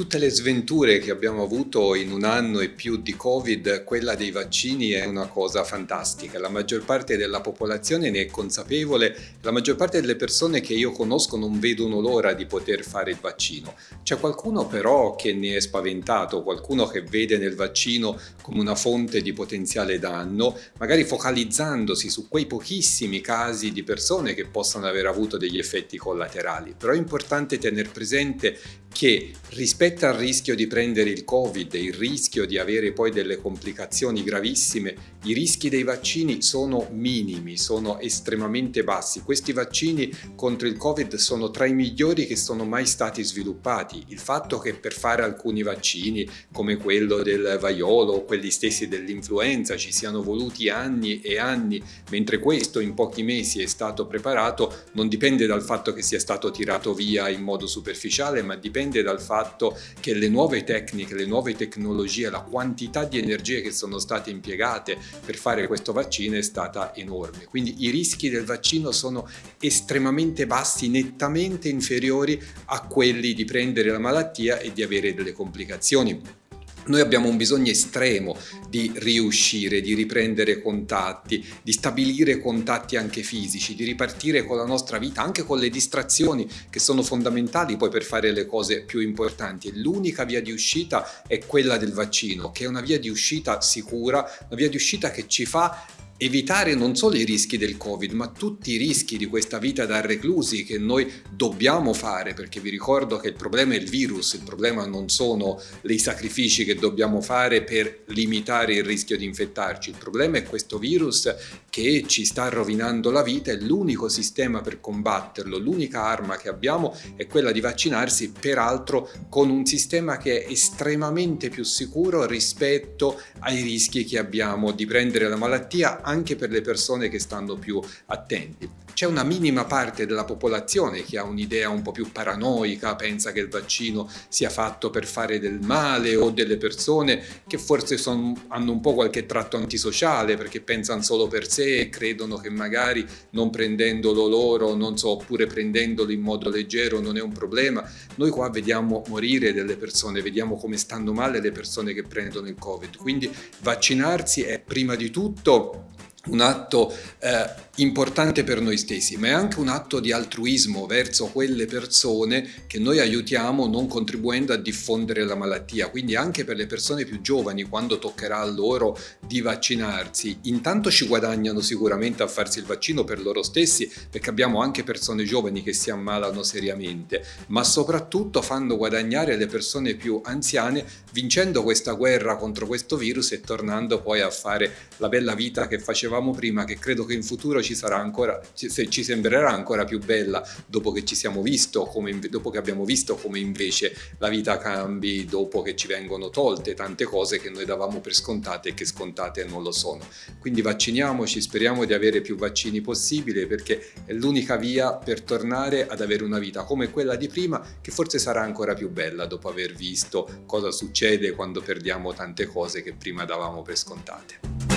tutte le sventure che abbiamo avuto in un anno e più di Covid, quella dei vaccini è una cosa fantastica. La maggior parte della popolazione ne è consapevole, la maggior parte delle persone che io conosco non vedono l'ora di poter fare il vaccino. C'è qualcuno però che ne è spaventato, qualcuno che vede nel vaccino come una fonte di potenziale danno, magari focalizzandosi su quei pochissimi casi di persone che possano aver avuto degli effetti collaterali. Però è importante tenere presente che rispetto al rischio di prendere il Covid, il rischio di avere poi delle complicazioni gravissime, i rischi dei vaccini sono minimi, sono estremamente bassi. Questi vaccini contro il Covid sono tra i migliori che sono mai stati sviluppati. Il fatto che per fare alcuni vaccini, come quello del vaiolo o quelli stessi dell'influenza, ci siano voluti anni e anni, mentre questo in pochi mesi è stato preparato, non dipende dal fatto che sia stato tirato via in modo superficiale, ma dipende dipende dal fatto che le nuove tecniche, le nuove tecnologie, la quantità di energie che sono state impiegate per fare questo vaccino è stata enorme. Quindi i rischi del vaccino sono estremamente bassi, nettamente inferiori a quelli di prendere la malattia e di avere delle complicazioni. Noi abbiamo un bisogno estremo di riuscire, di riprendere contatti, di stabilire contatti anche fisici, di ripartire con la nostra vita, anche con le distrazioni che sono fondamentali poi per fare le cose più importanti. L'unica via di uscita è quella del vaccino, che è una via di uscita sicura, una via di uscita che ci fa evitare non solo i rischi del Covid, ma tutti i rischi di questa vita da reclusi che noi dobbiamo fare, perché vi ricordo che il problema è il virus, il problema non sono i sacrifici che dobbiamo fare per limitare il rischio di infettarci, il problema è questo virus che ci sta rovinando la vita e l'unico sistema per combatterlo, l'unica arma che abbiamo è quella di vaccinarsi, peraltro con un sistema che è estremamente più sicuro rispetto ai rischi che abbiamo di prendere la malattia anche per le persone che stanno più attenti. C'è una minima parte della popolazione che ha un'idea un po' più paranoica, pensa che il vaccino sia fatto per fare del male o delle persone che forse son, hanno un po' qualche tratto antisociale perché pensano solo per sé e credono che magari non prendendolo loro, non so, oppure prendendolo in modo leggero non è un problema. Noi qua vediamo morire delle persone, vediamo come stanno male le persone che prendono il Covid. Quindi vaccinarsi è prima di tutto un atto eh, importante per noi stessi, ma è anche un atto di altruismo verso quelle persone che noi aiutiamo non contribuendo a diffondere la malattia. Quindi anche per le persone più giovani, quando toccherà a loro di vaccinarsi, intanto ci guadagnano sicuramente a farsi il vaccino per loro stessi, perché abbiamo anche persone giovani che si ammalano seriamente, ma soprattutto fanno guadagnare le persone più anziane vincendo questa guerra contro questo virus e tornando poi a fare la bella vita che facevamo prima, che credo che in futuro ci sarà ancora, ci sembrerà ancora più bella dopo che ci siamo visto, come, dopo che abbiamo visto come invece la vita cambi, dopo che ci vengono tolte tante cose che noi davamo per scontate e che scontate non lo sono. Quindi vacciniamoci, speriamo di avere più vaccini possibile perché è l'unica via per tornare ad avere una vita come quella di prima che forse sarà ancora più bella dopo aver visto cosa succede quando perdiamo tante cose che prima davamo per scontate.